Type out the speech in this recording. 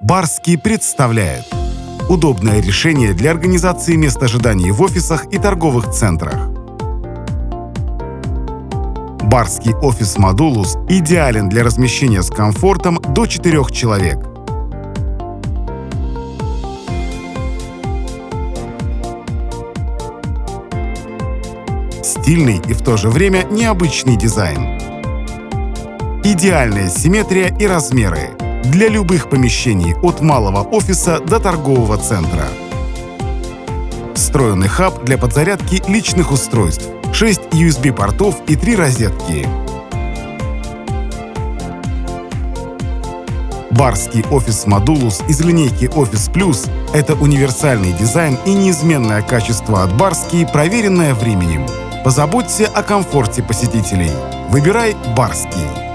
Барский представляет удобное решение для организации мест ожидания в офисах и торговых центрах. Барский офис Модулус идеален для размещения с комфортом до 4 человек. Стильный и в то же время необычный дизайн. Идеальная симметрия и размеры для любых помещений от малого офиса до торгового центра. Встроенный хаб для подзарядки личных устройств, 6 USB-портов и 3 розетки. Барский офис Модулус из линейки Office Plus – это универсальный дизайн и неизменное качество от Барский, проверенное временем. Позаботься о комфорте посетителей. Выбирай Барский.